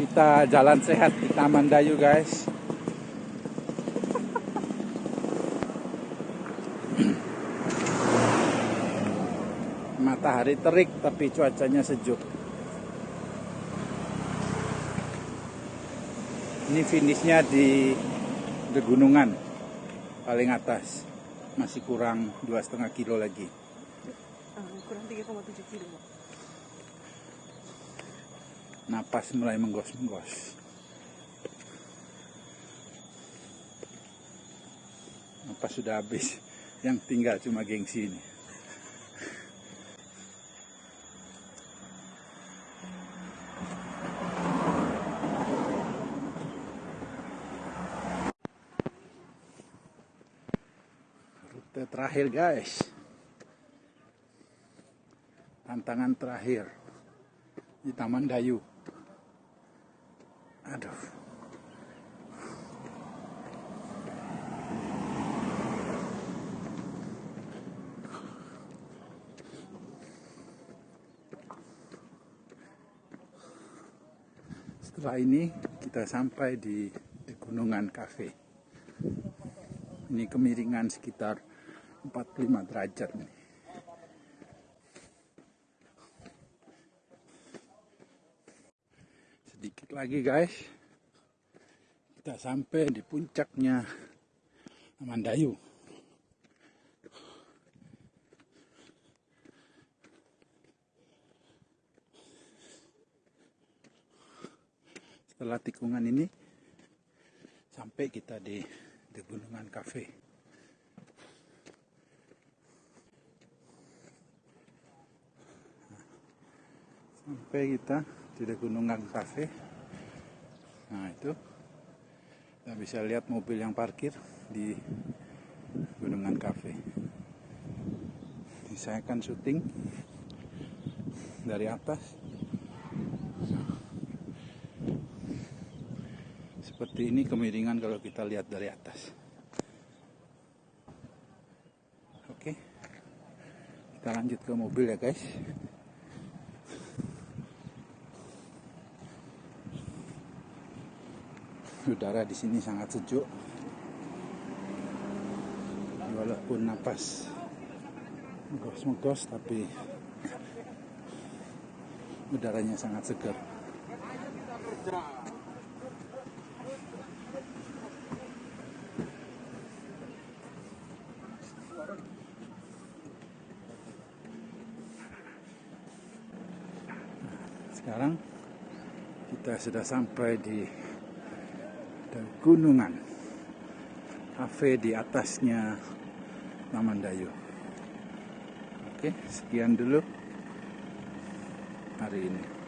Kita jalan sehat di Taman Dayu guys. Matahari terik tapi cuacanya sejuk. Ini finishnya di Degunungan paling atas. Masih kurang dua setengah kilo lagi. Ah, kurang 3,7 kilo. Napas mulai menggos-menggos. Napas sudah habis. Yang tinggal cuma gengsi ini. Rute terakhir guys. Tantangan terakhir di Taman Dayu. Aduh. Setelah ini kita sampai di Gunungan Cafe. Ini kemiringan sekitar 45 derajat nih. Sedikit lagi guys. Kita sampai di puncaknya Amandayu. Setelah tikungan ini sampai kita di di Gunungan Cafe. Sampai kita di Gunungan Cafe. Nah itu kita bisa lihat mobil yang parkir di Gunungan Cafe. Ini saya akan syuting dari atas. Seperti ini kemiringan kalau kita lihat dari atas. Oke. Kita lanjut ke mobil ya, guys. Udara di sini sangat sejuk. Walaupun napas megos-megos tapi udaranya sangat segar. Sekarang kita sudah sampai di gunungan. Cafe di atasnya Taman Dayu. Oke, sekian dulu hari ini.